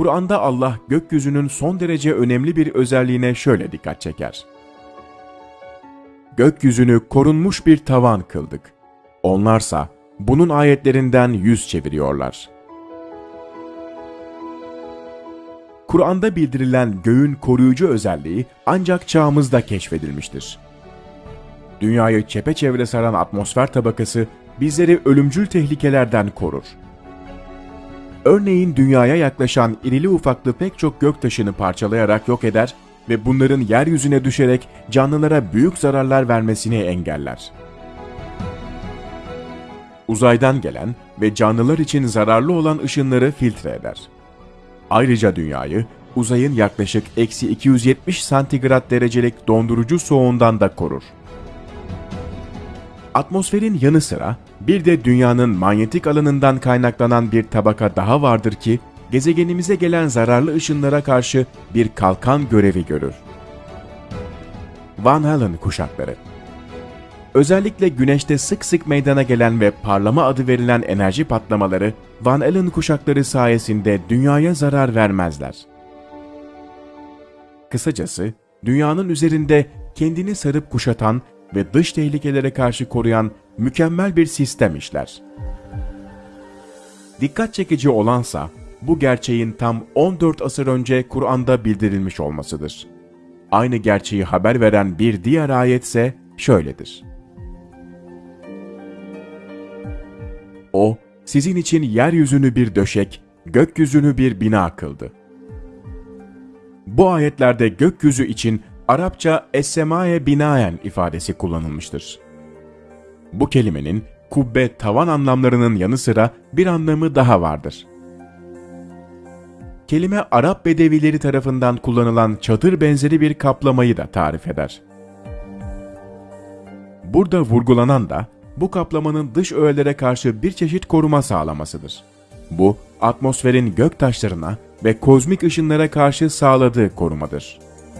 Kur'an'da Allah gökyüzünün son derece önemli bir özelliğine şöyle dikkat çeker. Gökyüzünü korunmuş bir tavan kıldık. Onlarsa bunun ayetlerinden yüz çeviriyorlar. Kur'an'da bildirilen göğün koruyucu özelliği ancak çağımızda keşfedilmiştir. Dünyayı çepeçevre saran atmosfer tabakası bizleri ölümcül tehlikelerden korur. Örneğin dünyaya yaklaşan irili ufaklı pek çok göktaşını parçalayarak yok eder ve bunların yeryüzüne düşerek canlılara büyük zararlar vermesini engeller. Uzaydan gelen ve canlılar için zararlı olan ışınları filtre eder. Ayrıca dünyayı uzayın yaklaşık eksi 270 santigrat derecelik dondurucu soğuğundan da korur. Atmosferin yanı sıra bir de dünyanın manyetik alanından kaynaklanan bir tabaka daha vardır ki gezegenimize gelen zararlı ışınlara karşı bir kalkan görevi görür. Van Allen kuşakları Özellikle güneşte sık sık meydana gelen ve parlama adı verilen enerji patlamaları Van Allen kuşakları sayesinde dünyaya zarar vermezler. Kısacası dünyanın üzerinde kendini sarıp kuşatan ve dış tehlikelere karşı koruyan mükemmel bir sistem işler. Dikkat çekici olansa bu gerçeğin tam 14 asır önce Kur'an'da bildirilmiş olmasıdır. Aynı gerçeği haber veren bir diğer ayetse şöyledir. O, sizin için yeryüzünü bir döşek, gökyüzünü bir bina kıldı. Bu ayetlerde gökyüzü için Arapça es-semaye binaen ifadesi kullanılmıştır. Bu kelimenin kubbe tavan anlamlarının yanı sıra bir anlamı daha vardır. Kelime Arap bedevileri tarafından kullanılan çadır benzeri bir kaplamayı da tarif eder. Burada vurgulanan da bu kaplamanın dış öğelere karşı bir çeşit koruma sağlamasıdır. Bu, atmosferin gök taşlarına ve kozmik ışınlara karşı sağladığı korumadır.